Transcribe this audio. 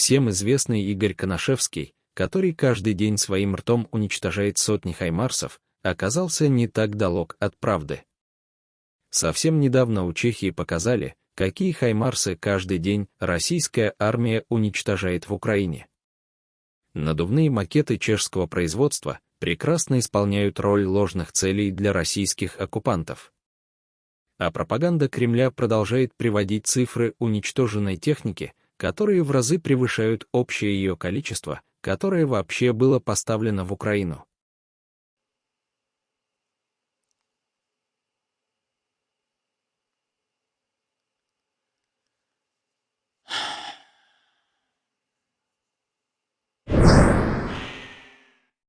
Всем известный Игорь Коношевский, который каждый день своим ртом уничтожает сотни хаймарсов, оказался не так далек от правды. Совсем недавно у Чехии показали, какие хаймарсы каждый день российская армия уничтожает в Украине. Надувные макеты чешского производства прекрасно исполняют роль ложных целей для российских оккупантов. А пропаганда Кремля продолжает приводить цифры уничтоженной техники, которые в разы превышают общее ее количество, которое вообще было поставлено в Украину.